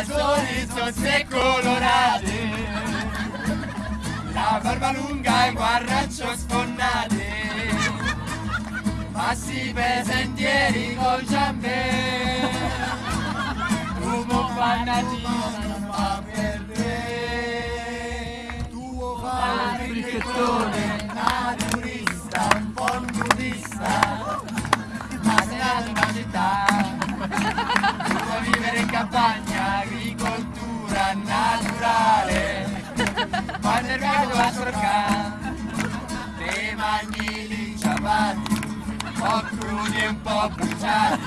calzoni sozze colorate. La barba lunga e guarraccio sfonnate Passi per sentieri col giambè Uomo fanatico non fa per te. Tuo fricchettone, naturista, un po' crudi e un po' bruciati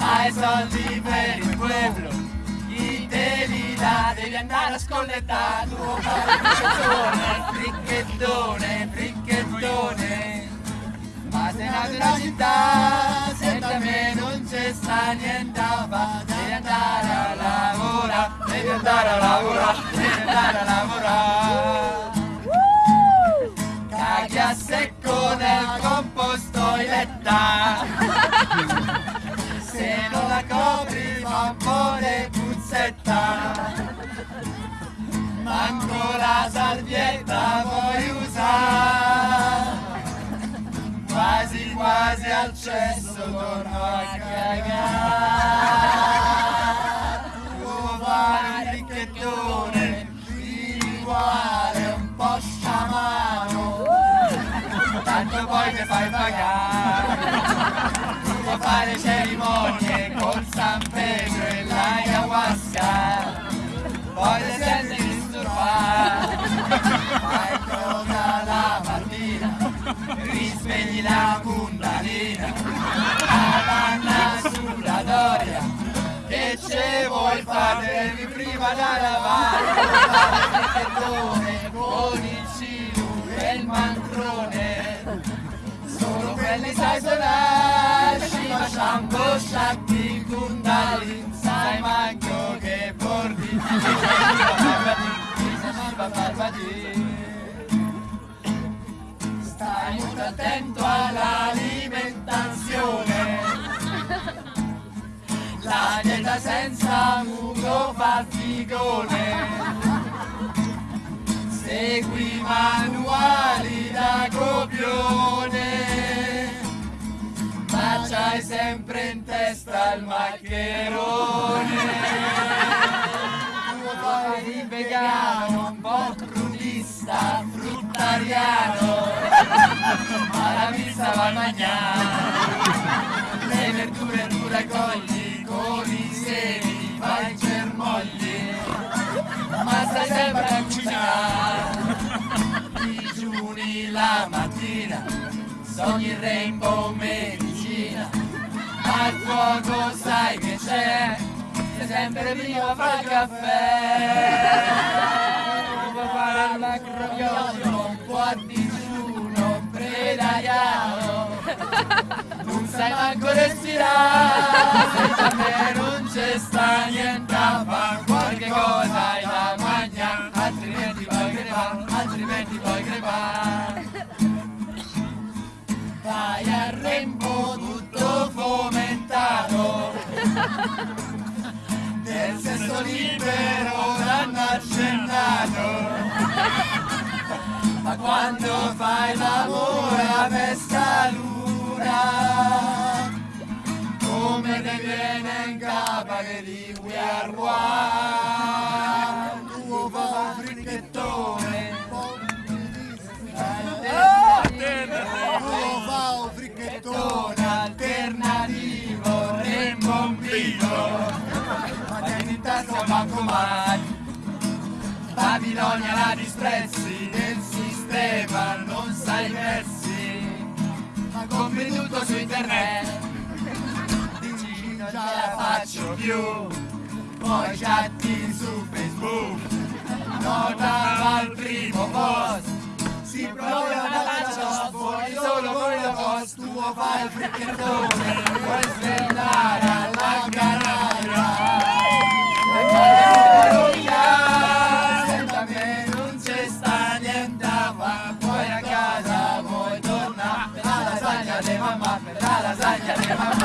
Hai soldi per il pueblo Chi te li dà? Devi andare a scollettare Tuo padre fricchettone, fricchettone Ma sei nato in una città Senza me non c'è sta niente iletta Se non la copri fa un po' di puzzetta. Manco la salvietta puoi usare? Quasi quasi al cesso torno a cagare fai pagare. Tu vuoi fare cerimonie con San Pedro e l'ayahuasca. Poi ti senti disturbare Fai cosa la mattina Risvegli la kundalina Avanna sulla doria che ce vuoi fare? Prima da lavare Quelli sai suonare Shiva, Shambho, Shakti, Kundalini Sai manco che Parvati Stai molto attento all'alimentazione la dieta senza muco fa figone. Segui manuali da copione sempre in testa il maccherone. Fai il vegano, un po' crudista, fruttariano. Ma la pizza va mangiare Le verdure tu raccogli con i semi fai germogli. Ma stai sempre a cucinare. Digiuni la mattina sogni il rainbow medicina al fuoco sai che c'è sei sempre prima a fare il caffè. Può fare un po' a digiuno predaiano non sai manco respirare senza me non c'è sta niente a fare qualche cosa hai da mangiare altrimenti poi crepare altrimenti poi crepare vai a Rembo del sesso libero l'hanno accennato. Ma quando fai l'amore a pesca luna come te viene in capa che di we are one Babilonia la disprezzi del sistema non sai versi. Ma compri su internet. Dici non ce la faccio più. Poi chatti su facebook. Nota al primo post. Si prova una faccia fuori solo con la post. Tuo fai il fricchettone. Puoi sventare alla garage Thank you.